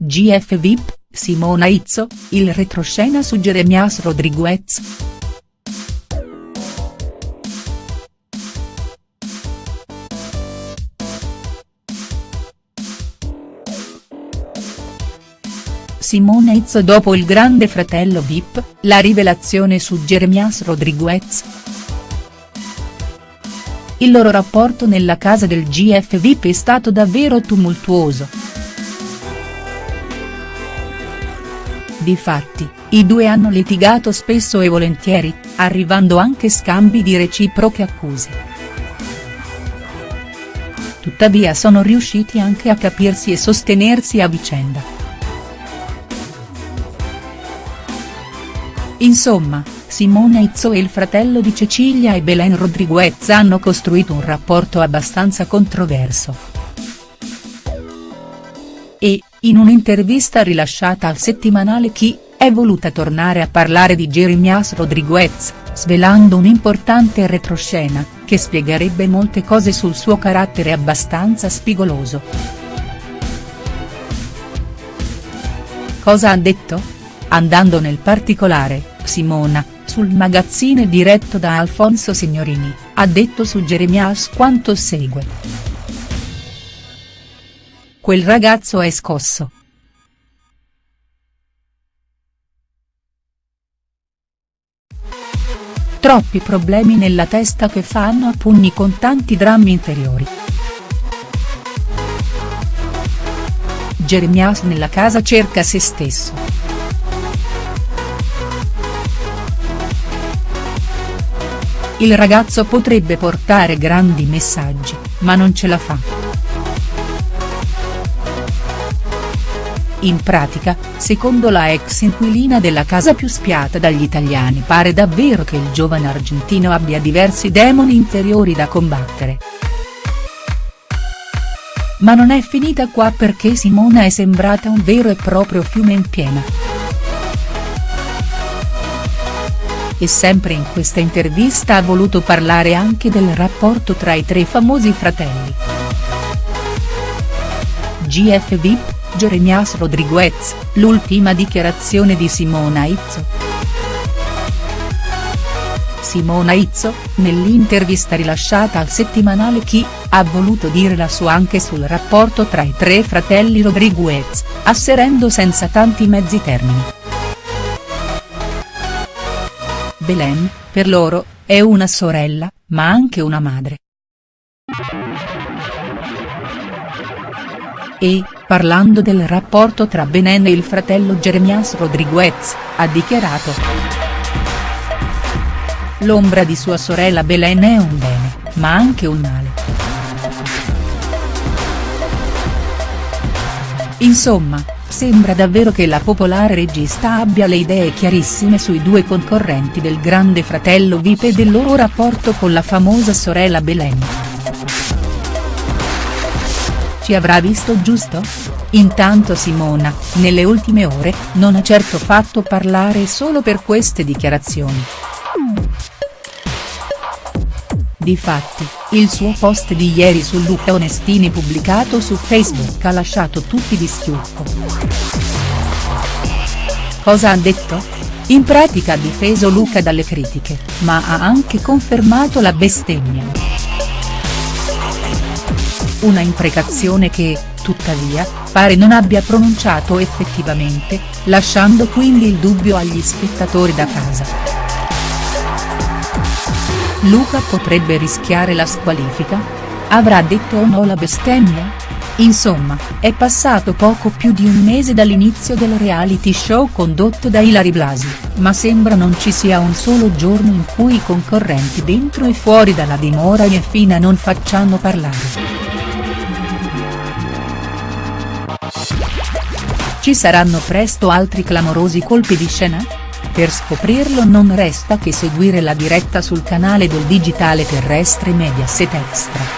GF VIP, Simona Izzo, il retroscena su Jeremias Rodriguez. Simona Izzo dopo il grande fratello Vip, la rivelazione su Jeremias Rodriguez. Il loro rapporto nella casa del GF Vip è stato davvero tumultuoso. Difatti, i due hanno litigato spesso e volentieri, arrivando anche scambi di reciproche accuse. Tuttavia sono riusciti anche a capirsi e sostenersi a vicenda. Insomma, Simone Izzo e il fratello di Cecilia e Belen Rodriguez hanno costruito un rapporto abbastanza controverso. E, in un'intervista rilasciata al settimanale Chi, è voluta tornare a parlare di Jeremias Rodriguez, svelando un'importante retroscena, che spiegherebbe molte cose sul suo carattere abbastanza spigoloso. Cosa ha detto?. Andando nel particolare, Simona, sul magazzine diretto da Alfonso Signorini, ha detto su Jeremias quanto segue. Quel ragazzo è scosso. Troppi problemi nella testa che fanno a pugni con tanti drammi interiori. Jeremias nella casa cerca se stesso. Il ragazzo potrebbe portare grandi messaggi, ma non ce la fa. In pratica, secondo la ex inquilina della casa più spiata dagli italiani pare davvero che il giovane argentino abbia diversi demoni interiori da combattere. Ma non è finita qua perché Simona è sembrata un vero e proprio fiume in piena. e sempre in questa intervista ha voluto parlare anche del rapporto tra i tre famosi fratelli. GF VIP, Jeremias Rodriguez, l'ultima dichiarazione di Simona Izzo. Simona Izzo, nell'intervista rilasciata al settimanale Chi, ha voluto dire la sua anche sul rapporto tra i tre fratelli Rodriguez, asserendo senza tanti mezzi termini. Belen, per loro, è una sorella, ma anche una madre. E, parlando del rapporto tra Belen e il fratello Jeremias Rodriguez, ha dichiarato. L'ombra di sua sorella Belen è un bene, ma anche un male. Insomma, Sembra davvero che la popolare regista abbia le idee chiarissime sui due concorrenti del grande fratello Vip e del loro rapporto con la famosa sorella Belen. Ci avrà visto giusto?. Intanto Simona, nelle ultime ore, non ha certo fatto parlare solo per queste dichiarazioni. Difatti, il suo post di ieri su Luca Onestini pubblicato su Facebook ha lasciato tutti di schiuffo. Cosa ha detto? In pratica ha difeso Luca dalle critiche, ma ha anche confermato la bestemmia. Una imprecazione che, tuttavia, pare non abbia pronunciato effettivamente, lasciando quindi il dubbio agli spettatori da casa. Luca potrebbe rischiare la squalifica? Avrà detto o no la bestemmia? Insomma, è passato poco più di un mese dall'inizio del reality show condotto da Ilari Blasi, ma sembra non ci sia un solo giorno in cui i concorrenti dentro e fuori dalla dimora Ieffina non facciano parlare. Ci saranno presto altri clamorosi colpi di scena?. Per scoprirlo non resta che seguire la diretta sul canale del digitale terrestre Mediaset Extra.